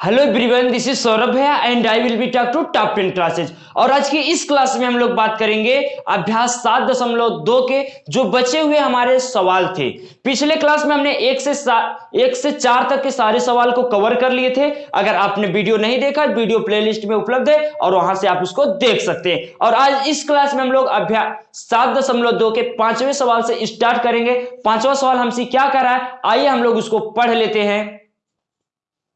Hello everyone this is Saurabh भैया and I will be talk to top ten classes और आज की इस क्लास में हम लोग बात करेंगे अभ्यास सात दशमलव दो के जो बचे हुए हमारे सवाल थे। पिछले क्लास में हमने एक से एक से चार तक के सारे सवाल को कवर कर लिए थे। अगर आपने वीडियो नहीं देखा वीडियो प्लेलिस्ट में उपलब्ध है और वहाँ से आप उसको देख सकते हैं। और आज इस क्लास में हम लोग अभ्यास सात दशमलव दो के पाँचवें सवाल से स्टार्ट करेंगे। पांचवा सवाल हमसे क्या कर रहा है? आइए हम लोग उसको पढ़ लेते हैं।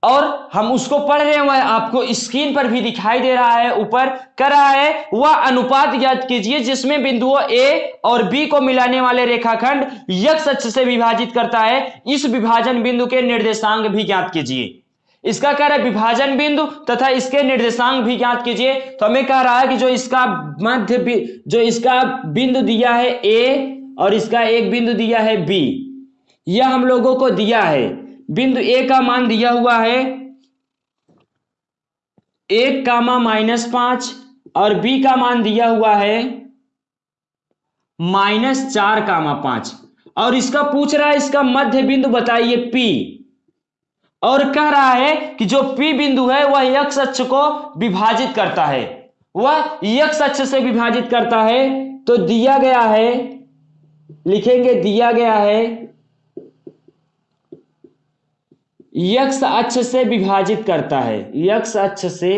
और हम उसको पढ़ रहे हैं आपको स्क्रीन पर भी दिखाई दे रहा है, ऊपर कर रहा है, वह अनुपात ज्ञात कीजिए, जिसमें बिंदुओं ए और बी को मिलाने वाले रेखाखंड यक्ष अक्ष से विभाजित करता है। इस विभाजन बिंदु के निर्देशांक भी ज्ञात कीजिए। इसका कह रहा है विभाजन बिंदु तथा इसके निर्देशांक भी ज्ञात कीजिए। तो हमें कह रहा है कि जो इसका मध्य जो इसका बिंदु दिया है ए और इसका एक बिंदु दिया है बी, यह हम लोगों को दिया है। बिंदु ए का मान दिया हुआ है। एक कामा माइनस पाँच और बी का मान दिया हुआ है। माइनस चार कामा पाँच। और इसका पूछ रहा है, इसका मध्य बिंदु बताइए पी और कह रहा है कि जो पी बिंदु है, वह यक्ष अक्ष को विभाजित करता है। वह यक्ष अक्ष से विभाजित करता है। तो दिया गया है, लिखेंगे दिया गया है यक्ष अक्ष से विभाजित करता है। यक्ष अक्ष से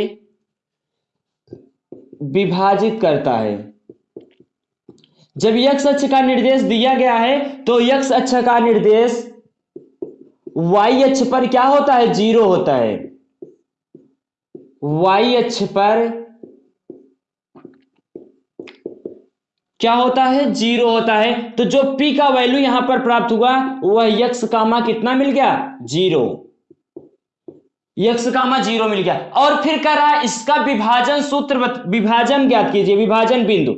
विभाजित करता है। जब यक्ष अक्ष का निर्देश दिया गया है तो यक्ष अक्ष का निर्देश वाई अक्ष पर क्या होता है? ज़ीरो होता है। वाई अक्ष पर क्या होता है? ज़ीरो होता है। तो जो पी का वैल्यू यहाँ पर प्राप्त हुआ, वह यक्ष कामा कितना मिल गया? ज़ीरो। यक्स कामा ज़ीरो मिल गया। और फिर कह रहा है, इसका विभाजन सूत्र विभाजन ज्ञात कीजिए, विभाजन बिंदु।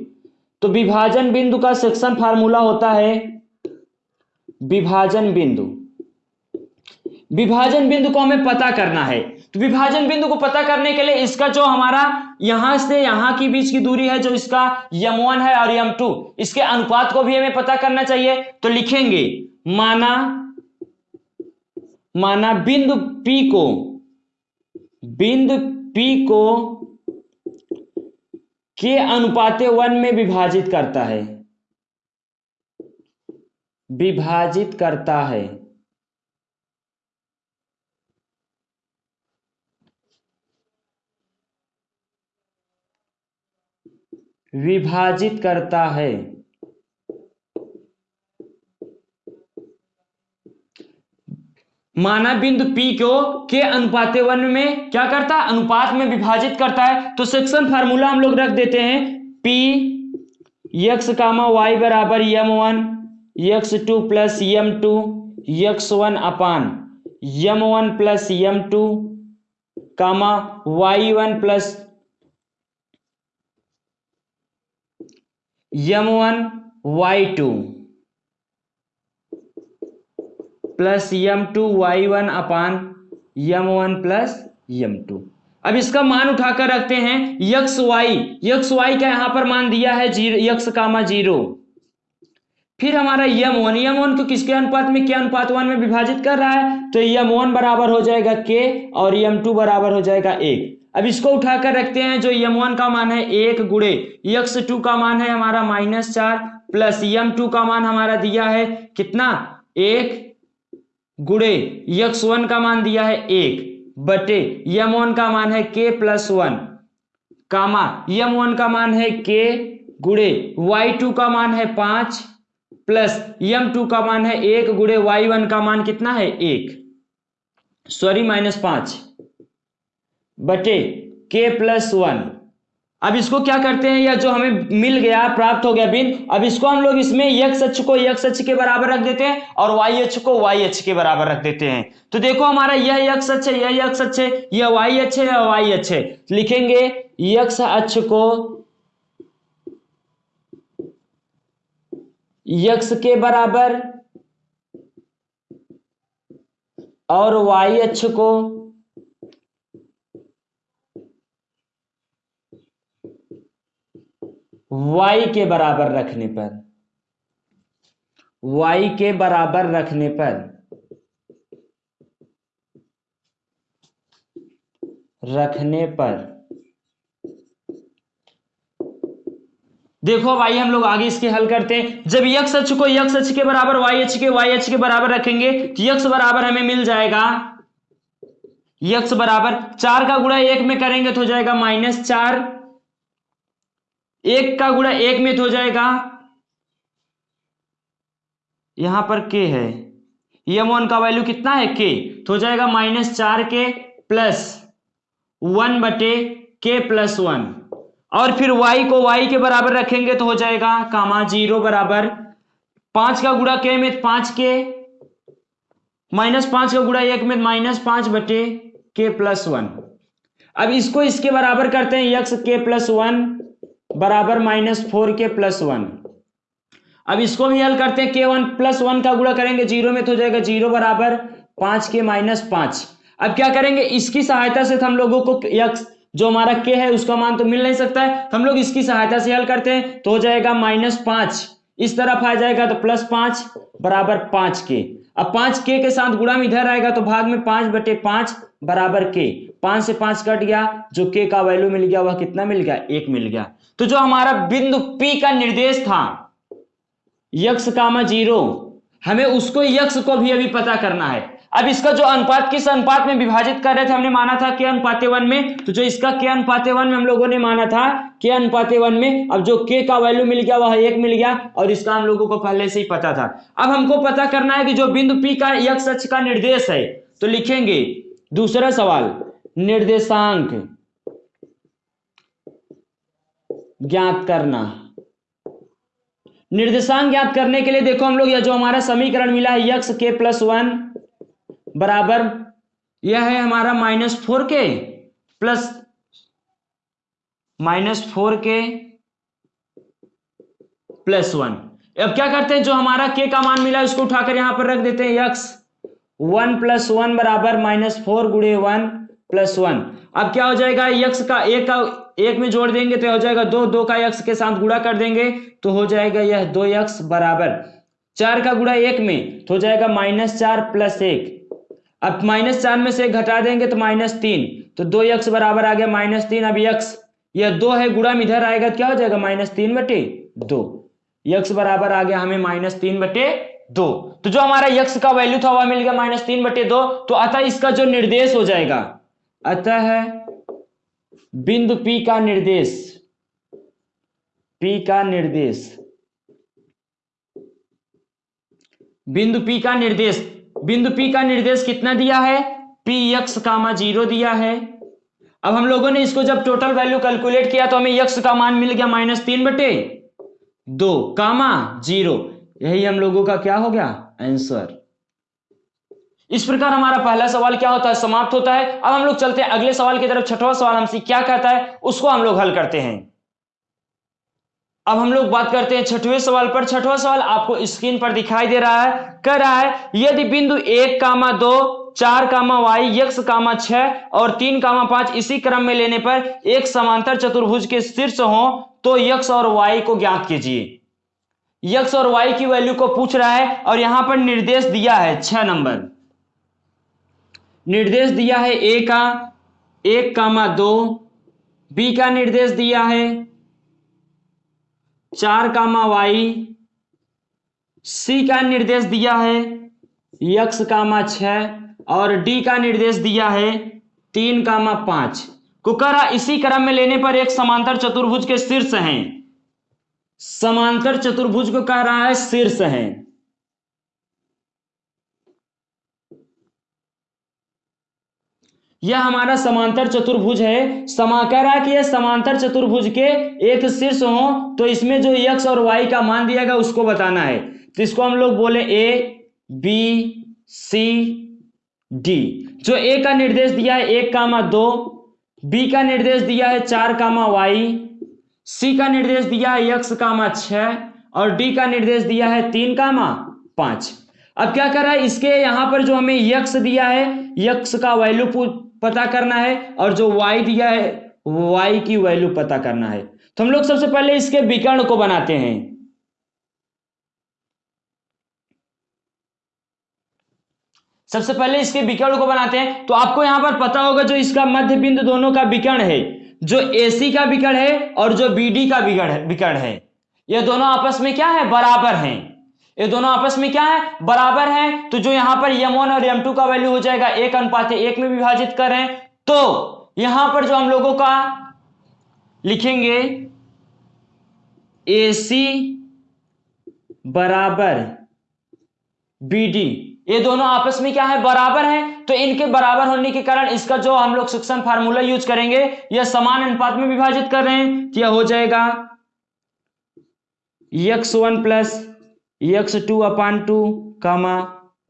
तो विभाजन बिंदु का सेक्शन फार्मूला होता है विभाजन बिंदु। विभाजन बिंदु को हमें पता करना है। तो विभाजन बिंदु को पता करने के लिए इसका जो हमारा यहाँ से यहाँ की बीच की दूरी है, जो इसका यम वन है और यम टू इसके अनुपात को भी हमें पता करना चाहिए। तो लिखेंगे, माना माना बिंदु पी को बिंदु P को के अनुपाते वन में विभाजित करता है। विभाजित करता है। विभाजित करता है। माना बिंदु P को के अनुपात वन में क्या करता है? अनुपात में विभाजित करता है। तो सेक्शन फार्मूला हम लोग रख देते हैं। P यक्स कामा वाई बराबर m one x two plus m two x one upon m one plus m two comma y one plus m one y two plus m two y one upon m one plus m two. अब इसका मान उठाकर रखते हैं, x Y. X y का यहाँ पर मान दिया है ज़ीरो, यक्स कामा ज़ीरो। फिर हमारा यम वन यम वन को किसके अनुपात में क्या अनुपात वन में विभाजित कर रहा है? तो यम वन बराबर हो जाएगा के और यम टू बराबर हो जाएगा एक। अब इसको उठाकर रखते हैं, जो यम वन का मान है एक गुड़े। यक्स टू का मान है हमारा माइनस चार, प्लस यम टू का मान हमारा दिया है कितना? एक। गुड़े, यक्स वन का मान दिया है एक, बटे, यम वन का मान है k plus one, comma, m one का मान है के, गुड़े, वाई टू का मान है पाँच, प्लस यम टू का मान है एक, गुड़े, वाई वन का मान कितना है एक, सॉरी माइनस पाँच, बटे, के प्लस वन अब इसको क्या करते हैं? या जो हमें मिल गया, प्राप्त हो गया बिन, अब इसको हम लोग इसमें यक्ष अक्ष को यक्ष अक्ष के बराबर रख देते हैं और वाई अक्ष को वाई अक्ष के बराबर रख देते हैं। तो देखो हमारा यह यक्स अक्ष है, यह यक्स अक्ष है, यह वाई अक्ष है, यह वाई अक्ष है। लिखेंगे, यक्ष अक्ष को यक्ष के बराबर और वाई अक्ष को y के बराबर रखने पर। y के बराबर रखने पर रखने पर देखो भाई हम लोग आगे इसके हल करते हैं। जब यक्स अक्ष को यक्ष अक्ष के बराबर वाई अक्ष के वाई अक्ष के बराबर रखेंगे तो यक्स बराबर हमें मिल जाएगा। यक्स बराबर चार का गुणा एक में करेंगे तो हो जाएगा माइनस चार। एक का गुणा एक में तो हो जाएगा। यहाँ पर के है। यम वन का वैल्यू कितना है? के तो हो जाएगा माइनस चार के प्लस वन बटे के प्लस वन और फिर y को y के बराबर रखेंगे तो हो जाएगा कामा ज़ीरो बराबर पाँच का गुड़ा के में पाँच के माइनस पाँच का गुड़ा एक में माइनस पाँच बटे के प्लस वन अब इसको इसके बराबर करते हैं, यक्स के प्लस वन बराबर minus four k plus one. अब इसको भी हल करते हैं, के वन प्लस वन का गुड़ा करेंगे, ज़ीरो में तो हो जाएगा ज़ीरो बराबर पाँच के माइनस पाँच। अब क्या करेंगे, इसकी सहायता से हम लोगों को यक्स, जो हमारा के है, उसका मान तो मिल नहीं सकता है। हम लोग इसकी सहायता से हल करते हैं तो हो जाएगा माइनस पाँच। इस तरफ़ आ जाएगा तो प्लस पाँच बराबर पाँच के। अब पाँच के के साथ गुणा में इधर आएगा तो भाग में पाँच बटे पाँच बराबर के। पाँच से पाँच कट गया, जो के का वैल्यू मिल गया, वह कितना मिल गया? एक मिल गया। तो जो हमारा बिंदु पी का निर्देश था यक्ष कामा ज़ीरो, हमें उसको यक्ष को भी अभी पता करना है। अब इसका जो अनुपात, किस अनुपात में विभाजित कर रहे थे, हमने माना था के अनुपाते वन में तो जो इसका के अनुपाते वन में हम लोगों ने माना था के अनुपाते वन में, अब जो के का वैल्यू मिल गया, वह एक मिल गया, और इसका हम लोगों को पहले से ही पता था। अब हमको पता करना है कि जो बिंदु पी का यक्ष सच का निर्देश है तो लिखेंगे, दूसरा सवाल, निर्देशांक। ज्ञात करना। निर्देशांक ज्ञात करने के लिए देखो हम लोग, यह जो हमारा समीकरण मिला है, यक्स के प्लस वन बराबर, यह है हमारा minus four k plus, minus four k plus one. अब क्या करते हैं, जो हमारा के का मान मिला उसको उठाकर यहाँ पर रख देते हैं, यक्स वन प्लस वन बराबर माइनस फोर गुड़े वन प्लस वन। अब क्या हो जाएगा? यक्ष का एक का एक में जोड़ देंगे तो हो जाएगा दो। दो का यक्स के साथ गुड़ा कर देंगे तो हो जाएगा यह दो यक्स बराबर। चार का गुड़ा एक में तो हो जाएगा माइनस चार प्लस एक। अब माइनस चार में से एक घटा देंगे तो माइनस तीन। तो दो यक्स बराबर आ गया माइनस तीन। अब यक्स, यह दो है गुड़ा में इधर आएगा क्या हो जाएगा? माइनस तीन बटे दो। यक्स बराबर आ गया हमें माइनस तीन बटे दो। तो जो हमारा यक्स का वैल्यू था, वह मिल गया माइनस तीन बटे दो। तो अतः इसका जो निर्देश हो जाएगा अतः बिंदु पी का निर्देश पी का निर्देश। बिंदु पी का निर्देश, बिंदु पी का निर्देश कितना दिया है? पी यक्स कामा ज़ीरो दिया है। अब हम लोगों ने इसको जब टोटल वैल्यू कैलकुलेट किया तो हमें यक्स का मान मिल गया माइनस तीन बटे दो कामा ज़ीरो यही हम लोगों का क्या हो गया? आंसर इस प्रकार हमारा पहला सवाल क्या होता है? समाप्त होता है। अब हम लोग चलते हैं अगले सवाल की तरफ़। छठवा सवाल हमसे क्या कहता है? उसको हम लोग हल करते हैं। अब हम लोग बात करते हैं छठवें सवाल पर। छठवा सवाल आपको स्क्रीन पर दिखाई दे रहा है। कह रहा है, यदि बिंदु एक कामा दो, चार कामा वाई यक्स कामा छह और तीन कामा पाँच इसी क्रम में लेने पर एक समांतर चतुर्भुज के शीर्ष हो तो यक्स और वाई को ज्ञात कीजिए। यक्स और वाई की वैल्यू को पूछ रहा है और यहाँ पर निर्देश दिया है छह नंबर। निर्देश दिया है ए का, एक कामा दो बी का निर्देश दिया है, चार कामा वाई सी का निर्देश दिया है यक्स कामा छ और डी का निर्देश दिया है तीन कामा पाँच। कुकरा, इसी क्रम में लेने पर एक समांतर चतुर्भुज के शीर्ष हैं। समांतर चतुर्भुज को कह रहा है शीर्ष है। यह हमारा समांतर चतुर्भुज है। समा कह रहा कि यह समांतर चतुर्भुज के एक शीर्ष हो तो इसमें जो यक्ष और वाई का मान दिया गया, उसको बताना है। तो इसको हम लोग बोले ए बी सी डी जो ए का निर्देश दिया है, एक कामा दो बी का निर्देश दिया है, चार कामा वाई सी का निर्देश दिया है, यक्ष कामा छ और डी का निर्देश दिया है, तीन कामा पाँच। अब क्या कर रहा है, इसके यहाँ पर जो हमें यक्ष दिया है, यक्ष का वैल्यू पता करना है और जो वाई दिया है वाई की वैल्यू पता करना है। तो हम लोग सबसे पहले इसके विकर्ण को बनाते हैं। सबसे पहले इसके विकर्ण को बनाते हैं। तो आपको यहाँ पर पता होगा जो इसका मध्य बिंदु दोनों का विकर्ण है, जो AC का विकर्ण है और जो BD का विकर्ण है विकर्ण है। ये दोनों आपस में क्या है? बराबर हैं। ये दोनों आपस में क्या है? बराबर हैं। तो जो यहाँ पर m1 और m2 का वैल्यू हो जाएगा, एक अनुपात एक में विभाजित कर तो यहाँ पर जो हम लोगों का लिखेंगे AC बराबर BD ये दोनों आपस में क्या है? बराबर हैं। तो इनके बराबर होने के कारण इसका जो हम लोग सेक्शन फार्मूला यूज़ करेंगे, यह समान अनुपात में विभाजित कर रहे हैं तो यह हो जाएगा x one plus x two upon two comma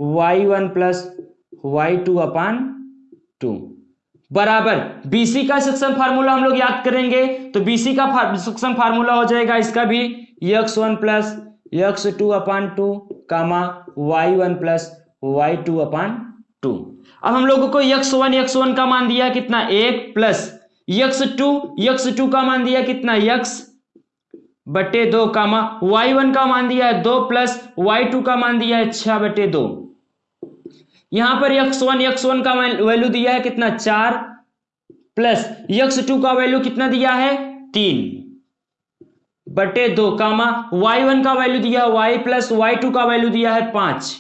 y one plus y two upon two बराबर। बीसी का सेक्शन फार्मूला हम लोग याद करेंगे तो बीसी का सेक्शन फार्मूला हो जाएगा इसका भी x one plus x two upon two comma y one plus y two upon two अब हम लोगों को यक्स वन यक्स वन का मान दिया कितना? एक plus x two x two का मान दिया कितना? यक्स बटे दो कामा वाई वन का मान दिया है दो प्लस वाई टू का मान दिया है छह बटे दो। यहाँ पर यक्स वन यक्स वन का वैल्यू दिया है कितना? चार प्लस यक्स टू का वैल्यू कितना दिया है? तीन। बटे दो कामा वाई वन का वैल्यू दिया है वाई प्लस वाई टू का वैल्यू दिया है पाँच।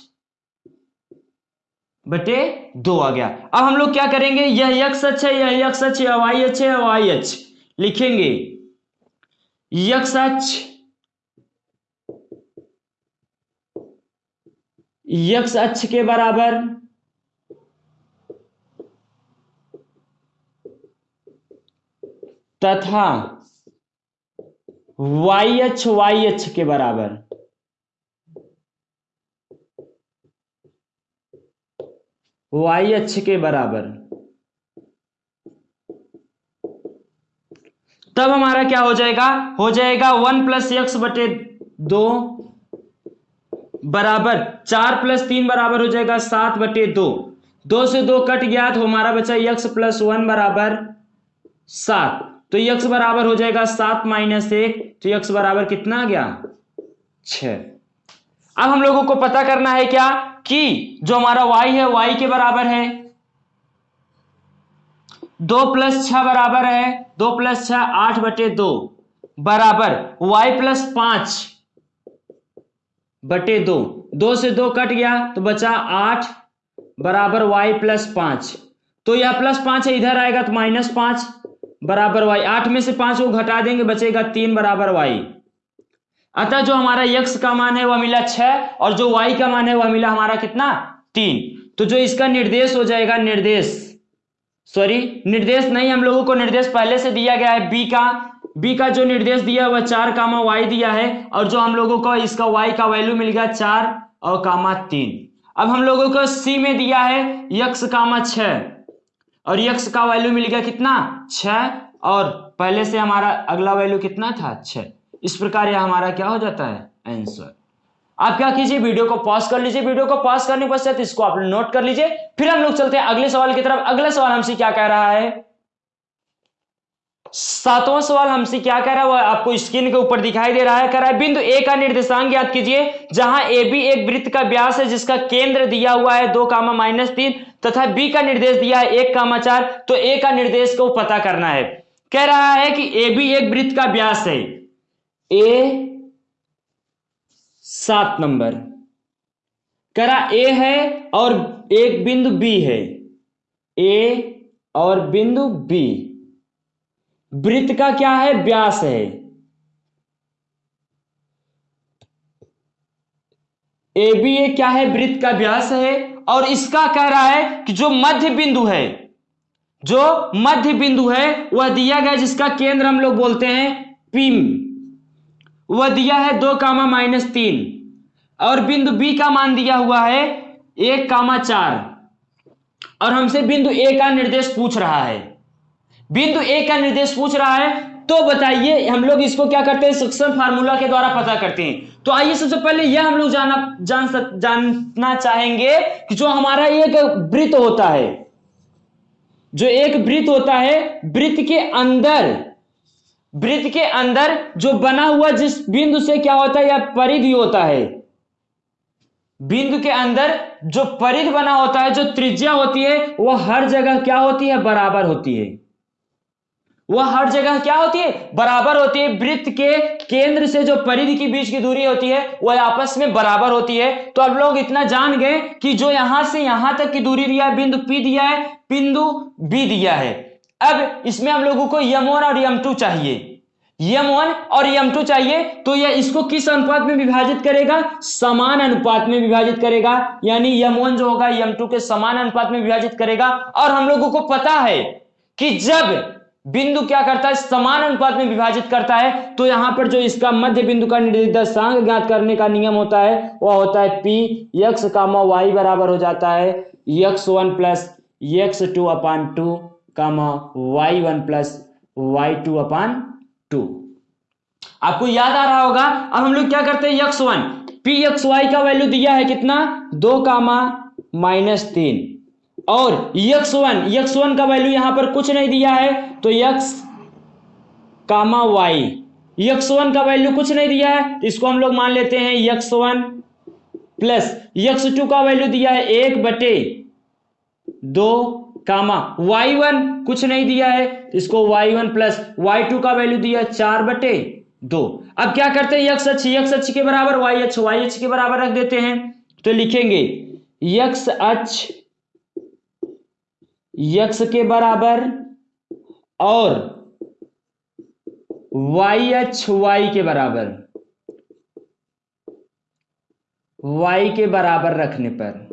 बटे दो आ गया। अब हम लोग क्या करेंगे? यह यक्स है, यह यक्स है वाई है वाई अक्ष। लिखेंगे। यक्स अक्ष यक्स अक्ष के बराबर तथा वाई अक्ष वाई अक्ष के बराबर वाई अक्ष के बराबर तब हमारा क्या हो जाएगा? हो जाएगा वन प्लस एक्स बटे दो बराबर, चार प्लस तीन बराबर हो जाएगा सात बटे दो। दो से दो कट गया तो हमारा बचा यक्स प्लस वन बराबर सात। तो यक्स बराबर हो जाएगा सात माइनस एक तो यक्स बराबर कितना आ गया? छ अब हम लोगों को पता करना है क्या? कि जो हमारा y है, y के बराबर है। दो प्लस छ बराबर है, दो प्लस छ आठ बटे दो बराबर, y प्लस पाँच बटे दो। दो से दो कट गया तो बचा आठ बराबर y प्लस पाँच। तो यह प्लस पाँच है, इधर आएगा तो माइनस पाँच बराबर y आठ में से पाँच को घटा देंगे, बचेगा तीन बराबर y अतः जो हमारा यक्स का मान है, वह मिला छह और जो वाई का मान है, वह मिला हमारा कितना? तीन। तो जो इसका निर्देश हो जाएगा, निर्देश। सॉरी निर्देश नहीं हम लोगों को निर्देश पहले से दिया गया है बी का। बी का जो निर्देश दिया है, वह चार कामा वाई दिया है और जो हम लोगों को इसका वाई का वैल्यू मिल गया चार और कामा तीन। अब हम लोगों को सी में दिया है यक्स कामा छ और यक्स का वैल्यू मिल गया कितना? छ और पहले से हमारा अगला वैल्यू कितना था? छ इस प्रकार यह हमारा क्या हो जाता है? आंसर आप क्या कीजिए, वीडियो को पॉज कर लीजिए। वीडियो को पॉज करने के पश्चात इसको आप नोट कर लीजिए। फिर हम लोग चलते हैं अगले सवाल की तरफ़। अगला सवाल हमसे क्या कह रहा है? सातवां सवाल हमसे क्या कह रहा है? वह आपको स्क्रीन के ऊपर दिखाई दे रहा है। कह रहा है, बिंदु ए का निर्देशांक याद कीजिए, जहाँ ए, बी एक वृत्त का व्यास है, जिसका केंद्र दिया हुआ है दो कामा माइनस तीन, तथा बी का निर्देश दिया है एक कामा चार तो ए का निर्देश को पता करना है। कह रहा है कि ए, बी एक वृत्त का व्यास है। ए, सात नंबर। करा ए है और एक बिंदु बी है। ए और बिंदु बी वृत्त का क्या है? व्यास है। ए बी ए क्या है? वृत्त का व्यास है। और इसका कह रहा है कि जो मध्य बिंदु है, जो मध्य बिंदु है, वह दिया गया जिसका केंद्र हम लोग बोलते हैं पिम। वह दिया है दो कामा माइनस तीन। और बिंदु बी का मान दिया हुआ है एक कामा चार। और हमसे बिंदु ए का निर्देश पूछ रहा है। बिंदु ए का निर्देश पूछ रहा है तो बताइए हम लोग इसको क्या करते हैं? सक्शन फार्मूला के द्वारा पता करते हैं। तो आइए सबसे पहले यह हम लोग जाना जान सक, जानना चाहेंगे कि जो हमारा एक वृत्त होता है जो एक वृत्त होता है वृत्त के अंदर वृत्त के अंदर जो बना हुआ जिस बिंदु से क्या होता है या परिधि होता है बिंदु के अंदर जो परिध बना होता है, जो त्रिज्या होती है वह हर जगह क्या होती है? बराबर होती है। वह हर जगह क्या होती है? बराबर होती है। वृत्त के केंद्र से जो परिधि के बीच की दूरी होती है वह आपस में बराबर होती है। तो अब लोग इतना जान गए कि जो यहाँ से यहाँ तक की दूरी दिया है, बिंदु पी दिया है, बिंदु बी दिया है। अब इसमें हम लोगों को यम और यम टू चाहिए। यम वन और यम टू चाहिए तो यह इसको किस अनुपात में विभाजित करेगा? समान अनुपात में विभाजित करेगा। यानी यम वन जो होगा, यम टू के समान अनुपात में विभाजित करेगा। और हम लोगों को पता है कि जब बिंदु क्या करता है, समान अनुपात में विभाजित करता है तो यहाँ पर जो इसका मध्य बिंदु का निर्देशांक ज्ञात करने का नियम होता है, वह होता है पी यक्स कामा वाई बराबर हो जाता है। X one plus x two upon two comma y one plus y two upon two. आपको याद आ रहा होगा, अब हम लोग क्या करते हैं, x one. P x y का वैल्यू दिया है कितना? दो कामा माइनस तीन। और यक्स वन यक्स वन का वैल्यू यहाँ पर कुछ नहीं दिया है तो x comma y. X one का वैल्यू कुछ नहीं दिया है तो इसको हम लोग मान लेते हैं x one plus. X two का वैल्यू दिया है एक बटे दो कामा वाई वन कुछ नहीं दिया है तो इसको वाई वन प्लस वाई का वैल्यू दिया है, चार बटे दो। अब क्या करते हैं यक्स अच्छी यक्स अच्छी के बराबर वाई अच्छ वाई अच्छ के बराबर रख देते हैं। तो लिखेंगे यक्स अक्ष यक्स के बराबर और वाई एच वाई के बराबर। वाई के बराबर रखने पर।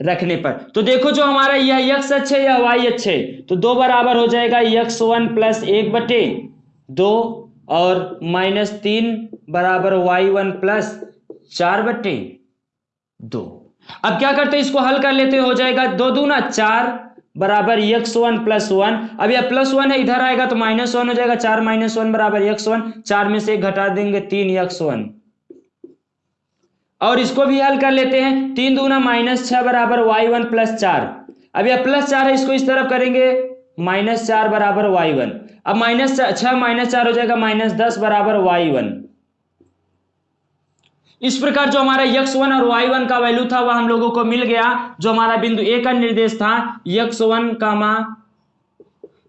रखने पर। तो देखो जो हमारा यह यक्स अच्छे या वाई अच्छे। तो दो बराबर हो जाएगा यक्स वन प्लस एक बटे दो और माइनस तीन बराबर वाई वन प्लस चार बटे दो। अब क्या करते हैं? इसको हल कर लेते हो जाएगा दो दूना चार बराबर यक्स वन प्लस वन। अब यह प्लस वन है, इधर आएगा तो माइनस वन हो जाएगा, चार माइनस वन बराबर यक्स वन। चार में से घटा देंगे तीन यक्स वन। और इसको भी हल कर लेते हैं। तीन दूना माइनस छह बराबर वाई वन प्लस चार। अब यह प्लस चार है, इसको इस तरफ़ करेंगे। माइनस चार बराबर वाई वन। अब माइनस छह माइनस चार हो जाएगा, माइनस दस बराबर वाई वन। इस प्रकार जो हमारा यक्स वन और वाई वन का वैल्यू था, वह हम लोगों को मिल गया। जो हमारा बिंदु ए का निर्देश था, x one comma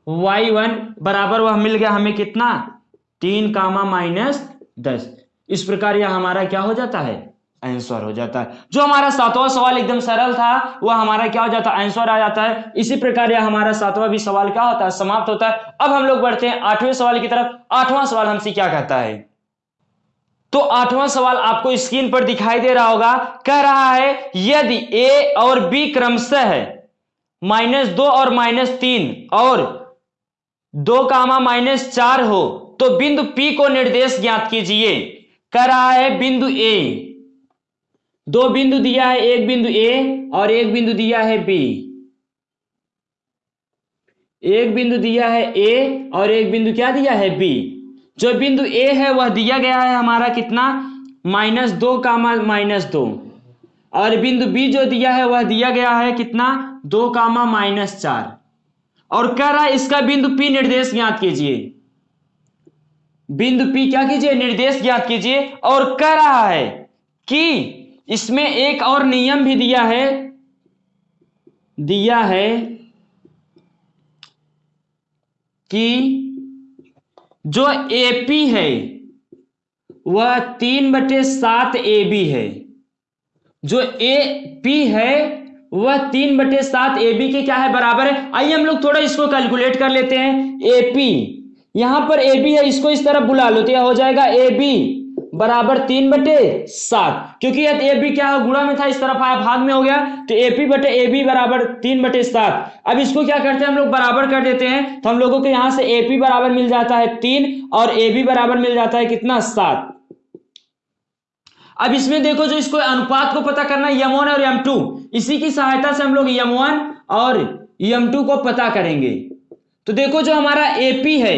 y one बराबर वह मिल गया हमें कितना? तीन कामा माइनस दस। इस प्रकार यह हमारा क्या हो जाता है? आंसर हो जाता है। जो हमारा सातवां सवाल एकदम सरल था, वह हमारा क्या हो जाता है? आंसर आ जाता है। इसी प्रकार यह हमारा सातवां भी सवाल क्या होता है? समाप्त होता है। अब हम लोग बढ़ते हैं आठवें सवाल की तरफ़। आठवां सवाल हमसे क्या कहता है? तो आठवां सवाल आपको स्क्रीन पर दिखाई दे रहा होगा। कह रहा है, यदि ए और बी क्रमशः है माइनस दो और माइनस तीन और दो कामा माइनस चार हो तो बिंदु पी को निर्देश ज्ञात कीजिए। कह रहा है, बिंदु ए दो बिंदु दिया है, एक बिंदु ए और एक बिंदु दिया है बी एक बिंदु दिया है ए और एक बिंदु क्या दिया है बी जो बिंदु ए है, वह दिया गया है हमारा कितना? माइनस दो कामा माइनस दो। और बिंदु बी जो दिया है, वह दिया गया है कितना? दो कामा माइनस चार। और कह रहा है, इसका बिंदु पी निर्देश ज्ञात कीजिए। बिंदु पी क्या कीजिए? निर्देश ज्ञात कीजिए। और कह रहा है कि इसमें एक और नियम भी दिया है दिया है कि जो एपी है, वह तीन बटे सात ए बी है। जो ए पी है, वह तीन बटे सात ए बी के क्या है? बराबर है। आइए हम लोग थोड़ा इसको कैलकुलेट कर लेते हैं। ए पी यहाँ पर ए बी है, इसको इस तरफ़ बुला लो तो यह हो जाएगा ए बी बराबर तीन बटे सात। क्योंकि ए बी क्या गुणा में था, इस तरफ़ आया, भाग में हो गया तो एपी बटे ए बी बराबर तीन बटे सात। अब इसको क्या करते हैं, हम लोग बराबर कर देते हैं तो हम लोगों को यहाँ से एपी बराबर मिल जाता है तीन, और ए बी बराबर मिल जाता है कितना? सात। अब इसमें देखो जो इसको अनुपात को पता करना यम वन और यम टू इसी की सहायता से हम लोग यम वन और यम टू को पता करेंगे। तो देखो जो हमारा एपी है,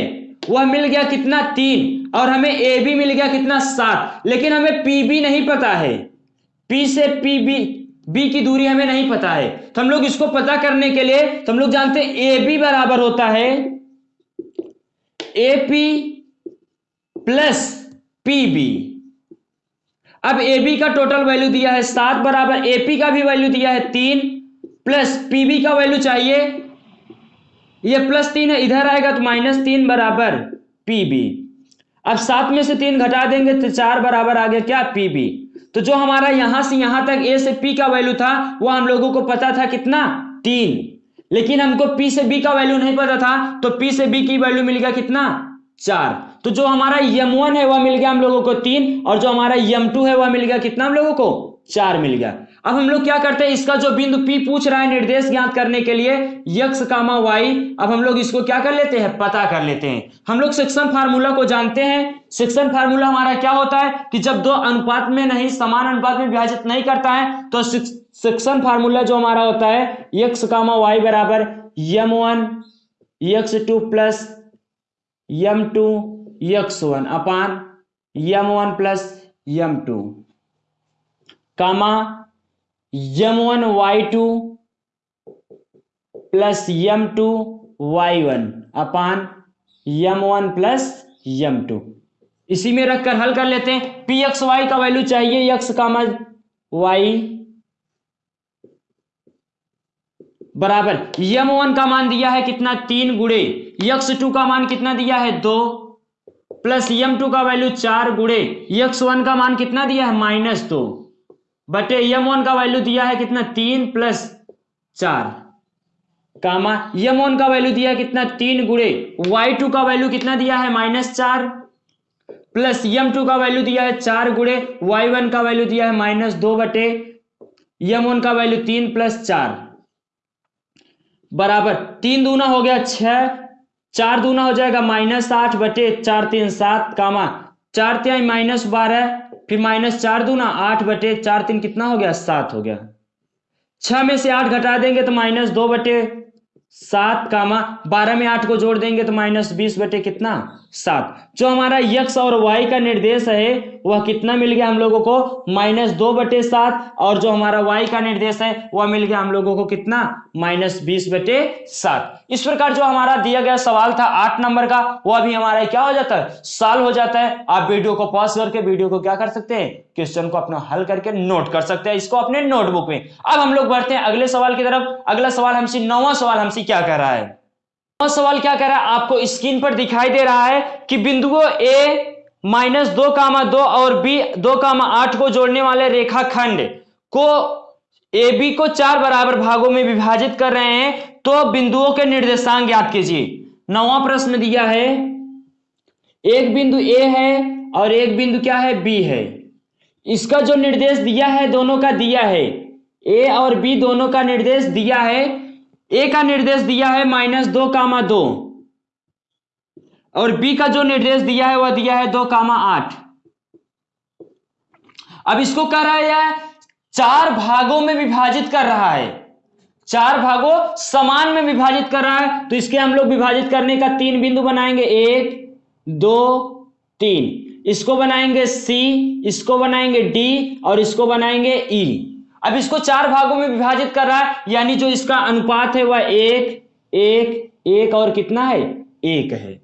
वह मिल गया कितना? तीन। और हमें ए बी मिल गया कितना? सात। लेकिन हमें पी बी नहीं पता है। पी से पी बी बी की दूरी हमें नहीं पता है। तो हम लोग इसको पता करने के लिए तो हम लोग जानते हैं ए बी बराबर होता है। A P plus P B अब ए बी का टोटल वैल्यू दिया है सात बराबर ए पी का भी वैल्यू दिया है तीन प्लस पी बी का वैल्यू चाहिए। ये प्लस तीन है, इधर आएगा तो माइनस तीन बराबर पी बी अब सात में से तीन घटा देंगे तो चार बराबर आ गया क्या? P B. तो जो हमारा यहाँ से यहाँ तक ए से पी का वैल्यू था, वो हम लोगों को पता था कितना? तीन। लेकिन हमको पी से बी का वैल्यू नहीं पता था तो पी से बी की वैल्यू मिल गया कितना? चार। तो जो हमारा यम वन है, वह मिल गया हम लोगों को तीन। और जो हमारा यम टू है, वह मिल गया कितना हम लोगों को? चार मिल गया। अब हम लोग क्या करते हैं? इसका जो बिंदु पी पूछ रहा है निर्देश ज्ञात करने के लिए, यक्स कामा वाई। अब हम लोग इसको क्या कर लेते हैं? पता कर लेते हैं। हम लोग सेक्शन फार्मूला को जानते हैं। सेक्शन फार्मूला हमारा क्या होता है कि जब दो अनुपात में नहीं, समान अनुपात में विभाजित नहीं करता है तो सेक्शन फार्मूला जो हमारा होता है, यक्स कामा वाई बराबर m one x two plus m two x one. Upon m one plus m two comma m one y two plus m two y one upon m one plus m two इसी में रखकर हल कर लेते हैं। P x y का value चाहिए। X comma y बराबर। यम वन का मान दिया है कितना? तीन गुड़े। यक्स टू का मान कितना दिया है? दो। प्लस यम टू का वैल्यू चार गुड़े। यक्स वन का मान कितना दिया है? माइनस दो। बटे यम वन का वैल्यू दिया है कितना? तीन प्लस चार. कामा यम वन का वैल्यू दिया है कितना? तीन गुड़े. वाई टू का वैल्यू कितना दिया है? माइनस चार. प्लस यम टू का वैल्यू दिया है चार गुड़े. वाई वन का वैल्यू दिया है माइनस दो बटे. यम वन का वैल्यू तीन प्लस चार. बराबर. तीन दूना हो गया छह. चार दूना हो जाएगा माइनस आठ बटे चार तीन सात. कामा चार त्याई माइनस बारह. फिर माइनस चार दूना, आठ बटे चार तीन कितना हो गया? सात हो गया। छह में से आठ घटा देंगे तो माइनस दो बटे सात, कामा बारह में आठ को जोड़ देंगे तो माइनस बीस बटे कितना? सात। जो हमारा यक्स और वाई का निर्देश है, वह कितना मिल गया हम लोगों को? माइनस दो बटे सात। और जो हमारा वाई का निर्देश है, वह मिल गया हम लोगों को कितना? माइनस बीस बटे सात। इस प्रकार जो हमारा दिया गया सवाल था आठ नंबर का, वह भी हमारा क्या हो जाता है? साल हो जाता है। आप वीडियो को पॉज करके वीडियो को क्या कर सकते हैं? क्वेश्चन को अपना हल करके नोट कर सकते हैं। इसको अपने नोटबुक में। अब हम लोग बढ़ते हैं अगले सवाल की तरफ़। अगला सवाल हमसे, नौवा सवाल हमसे क्या कर रहा है? सवाल क्या कर रहा है? आपको स्क्रीन पर दिखाई दे रहा है कि बिंदुओं ए माइनस दो कामा दो और बी दो कामा आठ को जोड़ने वाले रेखाखंड को ए बी को चार बराबर भागों में विभाजित कर रहे हैं तो बिंदुओं के निर्देशांक याद कीजिए। नवा प्रश्न दिया है। एक बिंदु ए है और एक बिंदु क्या है? बी है। इसका जो निर्देश दिया है, दोनों का दिया है। ए और बी दोनों का निर्देश दिया है ए का निर्देश दिया है माइनस दो कामा दो। और बी का जो निर्देश दिया है, वह दिया है दो कामा आठ। अब इसको कह रहा है, यह चार भागों में विभाजित कर रहा है। चार भागों समान में विभाजित कर रहा है तो इसके हम लोग विभाजित करने का तीन बिंदु बनाएँगे। एक, दो, तीन। इसको बनाएँगे सी इसको बनाएँगे डी और इसको बनाएँगे ई अब इसको चार भागों में विभाजित कर रहा है, यानी जो इसका अनुपात है वह एक एक एक और कितना है? एक है।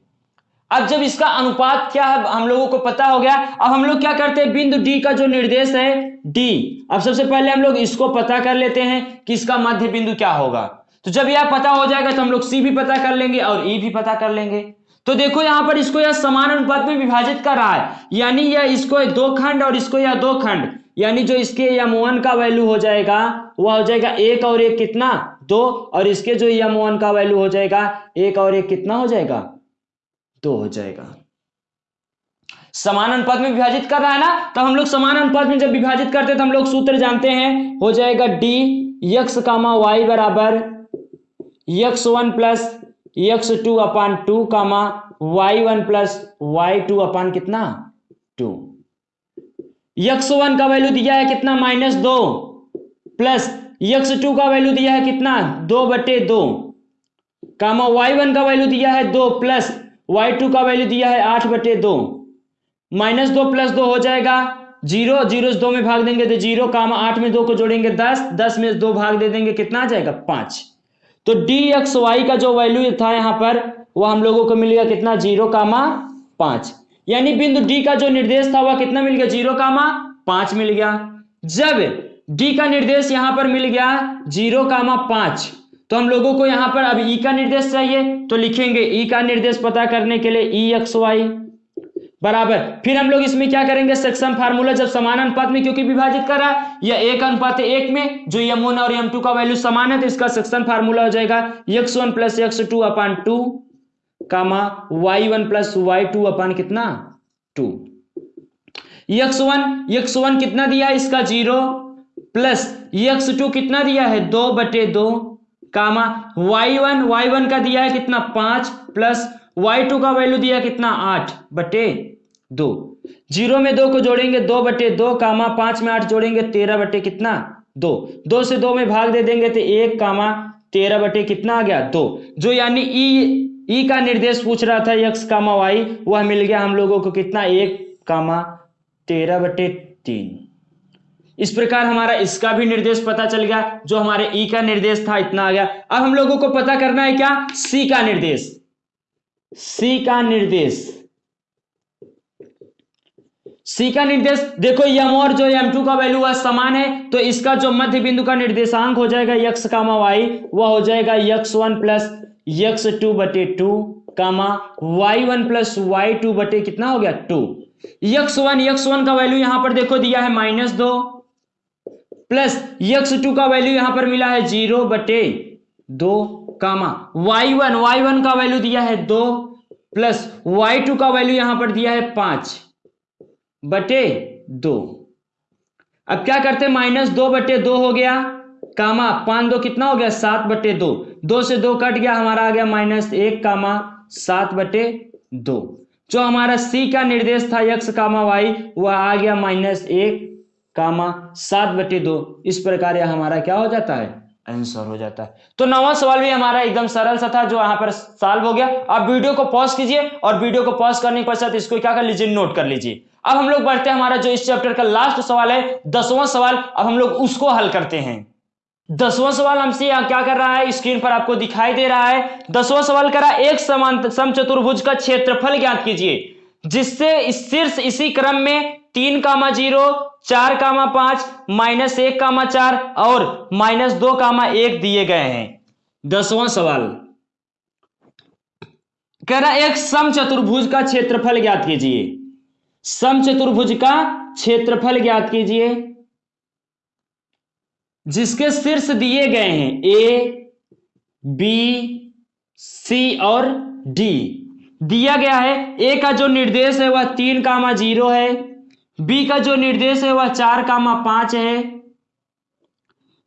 अब जब इसका अनुपात क्या है, हम लोगों को पता हो गया। अब हम लोग क्या करते हैं? बिंदु डी का जो निर्देश है डी अब सबसे पहले हम लोग इसको पता कर लेते हैं कि इसका मध्य बिंदु क्या होगा। तो जब यह पता हो जाएगा तो हम लोग सी भी पता कर लेंगे और ई भी पता कर लेंगे। तो देखो, यहाँ पर इसको यह समान अनुपात में विभाजित कर रहा है। यानी यह इसको दो खंड और इसको यह दो खंड। यानी जो इसके यम वन का वैल्यू हो जाएगा, वह हो जाएगा एक और एक कितना? दो। और इसके जो यम वन का वैल्यू हो जाएगा, एक और एक कितना हो जाएगा? दो हो जाएगा। समान अनुपात में विभाजित कर रहा है ना? तो हम लोग समान अनुपात में जब विभाजित करते हैं तो हम लोग सूत्र जानते हैं, हो जाएगा डी यक्स कामा वाई बराबर x one plus x two upon two comma y one plus y two upon कितना? टू यक्स वन का वैल्यू दिया है कितना? माइनस दो। प्लस यक्स टू का वैल्यू दिया है कितना? दो बटे दो। कामा वाई वन का वैल्यू दिया है दो प्लस वाई टू का वैल्यू दिया है आठ बटे दो। माइनस दो प्लस दो हो जाएगा ज़ीरो। ज़ीरो दो में भाग देंगे तो ज़ीरो। कामा आठ में दो को जोड़ेंगे दस। दस में दो भाग दे देंगे कितना आ जाएगा? पाँच। तो डी एक्स वाई का जो वैल्यू था यहाँ पर, वो हम लोगों को मिलेगा कितना? ज़ीरो, कामा पाँच। यानी बिंदु डी का जो निर्देश था वह कितना मिल गया? ज़ीरो कामा पाँच मिल गया। जब डी का निर्देश यहाँ पर मिल गया ज़ीरो कामा पाँच तो हम लोगों को यहाँ पर अब ई का निर्देश चाहिए तो लिखेंगे ई का निर्देश पता करने के लिए ई एक्स वाई बराबर। फिर हम लोग इसमें क्या करेंगे? सेक्शन फार्मूला जब समान अनुपात में क्योंकि विभाजित कर रहा है या एक अनुपात एक में, जो यम और यम टू का वैल्यू समान है तो इसका सेक्शन फार्मूला हो जाएगा x one plus x two upon two comma y one plus y two upon कितना? Two x one x one कितना दिया इसका ज़ीरो प्लस एक्स टू कितना दिया है? दो बटे दो. Comma y one y one का दिया है कितना? पाँच. प्लस वाई टू का वैल्यू दिया कितना? आठ बटे दो. ज़ीरो में दो को जोड़ेंगे, दो बटे दो. कामा पाँच में आठ जोड़ेंगे, तेरह बटे कितना? दो. दो से दो में भाग दे देंगे तो एक, कामा तेरह बटे कितना आ गया? दो. जो यानी ई ई का निर्देश पूछ रहा था यक्स कामा वाई वह मिल गया हम लोगों को कितना? एक कामा तेरह बटे तीन। इस प्रकार हमारा इसका भी निर्देश पता चल गया, जो हमारे ई का निर्देश था, इतना आ गया। अब हम लोगों को पता करना है क्या? सी का निर्देश। सी का निर्देश। सी का निर्देश, देखो यम और जो एम टू का वैल्यू है समान है तो इसका जो मध्य बिंदु का निर्देशांक हो जाएगा यक्स कामा वाई वह हो जाएगा x one plus x two बटे two comma y one plus y two बटे कितना हो गया two x one x one का वैल्यू यहाँ पर देखो दिया है माइनस दो प्लस यक्स टू का वैल्यू यहाँ पर मिला है ज़ीरो बटे दो comma y one y one का वैल्यू दिया है दो प्लस वाई टू का वैल्यू यहाँ पर दिया है पाँच। बटे दो। अब क्या करते माइनस दो बटे दो हो गया, कामा पाँच दो कितना हो गया? सात बटे दो। दो से दो कट गया, हमारा आ गया माइनस एक, कामा, सात बटे दो। जो हमारा सी का निर्देश था, यक्स, कामा, वाई, वह आ गया माइनस एक, कामा, सात बटे दो। इस प्रकार यह हमारा क्या हो जाता है? आंसर हो जाता है। तो नवा सवाल भी हमारा एकदम सरल सा था, जो यहाँ पर सॉल्व हो गया। आप वीडियो को पॉज कीजिए और वीडियो को पॉज करने के पश्चात इसको क्या कर लीजिए? नोट कर लीजिए। अब हम लोग बढ़ते हैं हमारा जो इस चैप्टर का लास्ट सवाल है, दसवां सवाल, अब हम लोग उसको हल करते हैं। दसवां सवाल हमसे यहाँ क्या कर रहा है? स्क्रीन पर आपको दिखाई दे रहा है। दसवां सवाल करा एक समान सम चतुर्भुज का क्षेत्रफल ज्ञात कीजिए, जिससे शीर्ष इसी क्रम में तीन कामा ज़ीरो, चार कामा पाँच, माइनस एक कामा चार और माइनस दो कामा एक दिए गए हैं। दसवां सवाल। कह रहा एक सम चतुर्भुज का क्षेत्रफल ज्ञात कीजिए। सम चतुर्भुज का क्षेत्रफल ज्ञात कीजिए। जिसके शीर्ष दिए गए हैं ए बी सी और डी दिया गया है ए का जो निर्देश है वह तीन कामा ज़ीरो है बी का जो निर्देश है वह चार कामा पाँच है।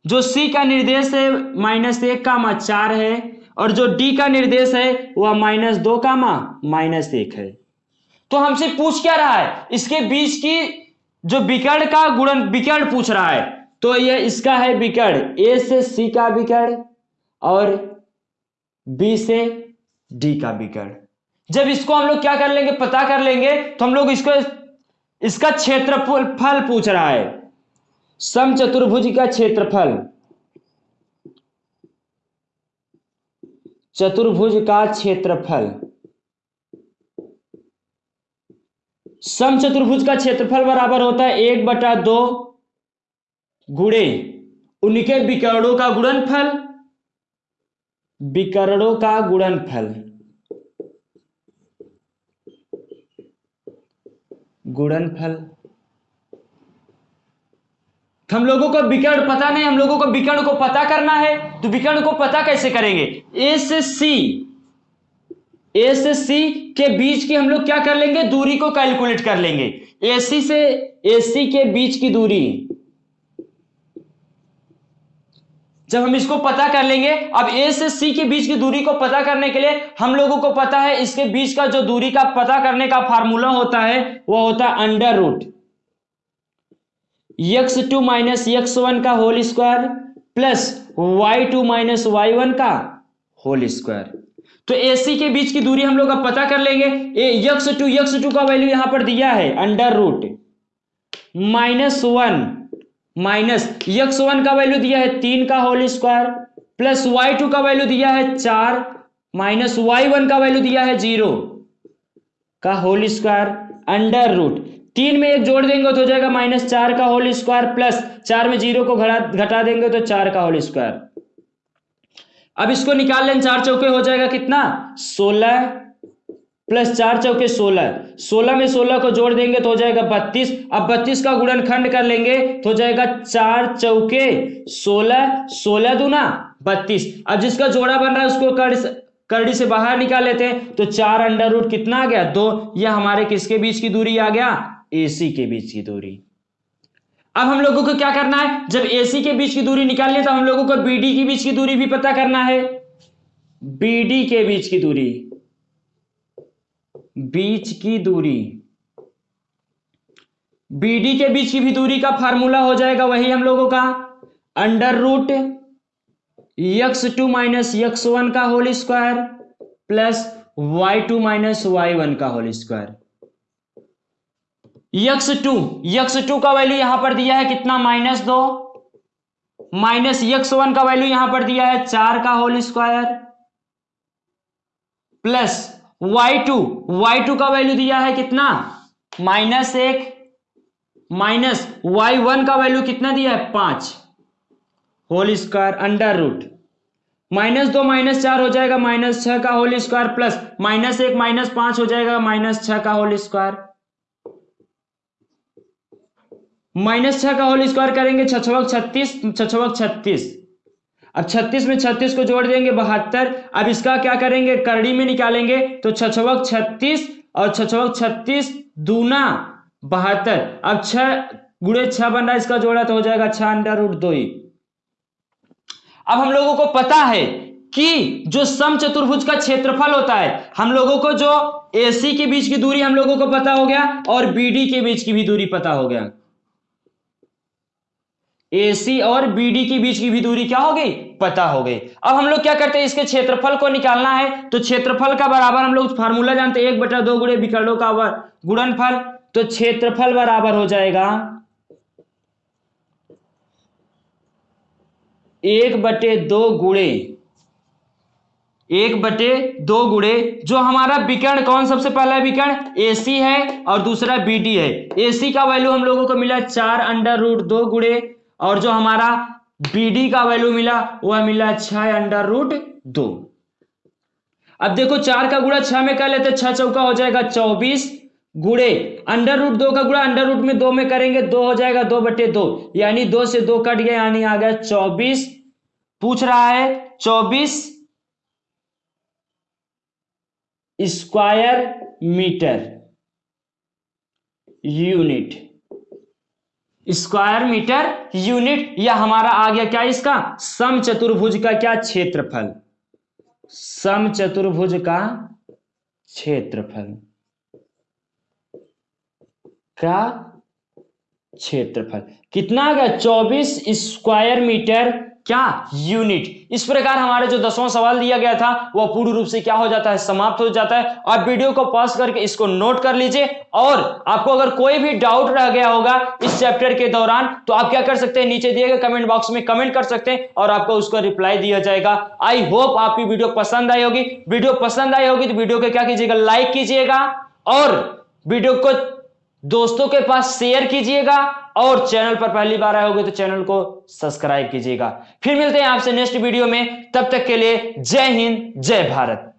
जो सी का निर्देश है, माइनस एक कामा चार है, और जो डी का निर्देश है, वह माइनस दो कामा माइनस एक है। तो हमसे पूछ क्या रहा है? इसके बीच की जो विकर्ण का गुणन, विकर्ण पूछ रहा है। तो ये इसका है विकर्ण। ए से सी का विकर्ण और बी से डी का विकर्ण। जब इसको हम लोग क्या कर लेंगे, पता कर लेंगे तो हम लोग इसको इसका क्षेत्रफल, फल पूछ रहा है। सम चतुर्भुज का क्षेत्रफल। चतुर्भुज का क्षेत्रफल। सम चतुर्भुज का क्षेत्रफल बराबर होता है एक बटा दो गुणे। उनके विकर्णों का गुणनफल। विकर्णों का गुणनफल। गुणनफल। हम लोगों को विकर्ण पता नहीं, हम लोगों को विकर्ण को पता करना है तो विकर्ण को पता कैसे करेंगे? ए से सी ए से सी के बीच की हम लोग क्या कर लेंगे? दूरी को कैलकुलेट कर लेंगे। एसी से एसी के बीच की दूरी। जब हम इसको पता कर लेंगे, अब ए से सी के बीच की दूरी को पता करने के लिए हम लोगों को पता है इसके बीच का जो दूरी का पता करने का फार्मूला होता है वह होता है under root x two minus x one का whole square plus y two minus y one का होल स्क्वायर तो ए सी के बीच की दूरी हम लोग अब पता कर लेंगे। यक्स टू यक्स टू का वैल्यू यहाँ पर दिया है under root minus one minus x one का वैल्यू दिया है तीन का whole square plus y two का वैल्यू दिया है चार माइनस वाई वन का वैल्यू दिया है ज़ीरो का होल स्क्वायर अंडर रूट तीन में एक जोड़ देंगे तो हो जाएगा माइनस चार का होल स्क्वायर प्लस चार में ज़ीरो को घटा देंगे तो चार का होल स्क्वायर अब इसको निकाल लें, चार चौके हो जाएगा कितना? सोलह प्लस चार चौके सोलह। सोलह में सोलह को जोड़ देंगे तो हो जाएगा बत्तीस। अब बत्तीस का गुणनखंड कर लेंगे तो हो जाएगा चार चौके सोलह। सोलह दूना, बत्तीस। अब जिसका जोड़ा बन रहा है उसको कर करड़ी से बाहर निकाल लेते हैं। तो चार अंडर रूट कितना आ गया? दो। यह हमारे किसके बीच की दूरी आ गया? एसी के बीच की दूरी। अब हम लोगों को क्या करना है? जब एसी के बीच की दूरी निकालनी है तो हम लोगों को बीडी के बीच की दूरी भी पता करना है। बीडी के बीच की दूरी। बीच की दूरी। बीडी के बीच की भी दूरी का फार्मूला हो जाएगा वही हम लोगों का। Under root x two minus x one का whole square plus y two minus y one का whole square. X two x two का वैल्यू यहाँ पर दिया है कितना? माइनस दो। माइनस यक्स वन का वैल्यू यहाँ पर दिया है चार का whole square plus y two y two का वैल्यू दिया है कितना? माइनस एक। माइनस वाई वन का वैल्यू कितना दिया है? पाँच। Whole square under root minus दो, माइनस चार हो जाएगा। माइनस छह का होल स्क्वायर प्लस माइनस एक, माइनस पाँच हो जाएगा। माइनस छह का होल स्क्वायर माइनस छह का होल स्क्वायर करेंगे, छछवक छत्तीस छछवक छत्तीस। अब छत्तीस में छत्तीस को जोड़ देंगे बहत्तर, अब इसका क्या करेंगे? करड़ी में निकालेंगे तो छछवक छत्तीस और छछवक छत्तीस दूना बहत्तर। अब छह गुड़े छह बन रहा है, इसका जोड़ा तो हो जाएगा छह अंडर रूट दो ही अब हम लोगों को पता है कि जो सम चतुर्भुज का क्षेत्रफल होता है, हम लोगों को जो एसी के बीच की दूरी हम लोगों को पता हो गया और बीडी के बीच की भी दूरी पता हो गया। एसी और बीडी के बीच की भी दूरी क्या हो गई? पता हो गई। अब हम लोग क्या करते हैं? इसके क्षेत्रफल को निकालना है। तो क्षेत्रफल का बराबर हम लोग फार्मूला जानते हैं। एक बटा दो गुड़े विकर्णों का गुणनफल। तो क्षेत्रफल बराबर हो जाएगा एक बटे दो गुड़े एक बटे दो गुड़े जो हमारा विकर्ण कौन सबसे पहला विकर्ण? एसी है और दूसरा बीडी है। एसी का वैल्यू हम लोगों को मिला चार अंडर रूट दो गुड़े और जो हमारा बीडी का वैल्यू मिला, वह मिला छह अंडर रूट दो। अब देखो, चार का गुड़ा छह में कर लेते, छह चौका हो जाएगा चौबीस गुड़े अंडर रूट दो का गुड़ा अंडर रूट में दो में करेंगे, दो हो जाएगा दो बटे दो। यानी दो से दो कट गया, यानी आ गया चौबीस। पूछ रहा है, चौबीस square metre unit square metre unit या हमारा आ गया क्या इसका? सम चतुर्भुज का क्या क्षेत्रफल? सम चतुर्भुज का क्षेत्रफल। का क्षेत्रफल। कितना आ गया? चौबीस स्क्वायर मीटर क्या यूनिट इस प्रकार हमारे जो दसवां सवाल दिया गया था वह पूर्ण रूप से क्या हो जाता है? समाप्त हो जाता है। आप वीडियो को पॉज करके इसको नोट कर लीजिए। और आपको अगर कोई भी डाउट रह गया होगा इस चैप्टर के दौरान तो आप क्या कर सकते हैं? नीचे दिए गए कमेंट बॉक्स में कमेंट कर सकते हैं और आपको उसको रिप्लाई दिया जाएगा। आई होप आपकी वीडियो पसंद आई होगी। वीडियो पसंद आई होगी तो वीडियो को क्या कीजिएगा? लाइक कीजिएगा। और वीडियो को दोस्तों के पास शेयर कीजिएगा और चैनल पर पहली बार आए होगे तो चैनल को सब्सक्राइब कीजिएगा। फिर मिलते हैं आपसे नेक्स्ट वीडियो में। तब तक के लिए जय हिंद, जय भारत।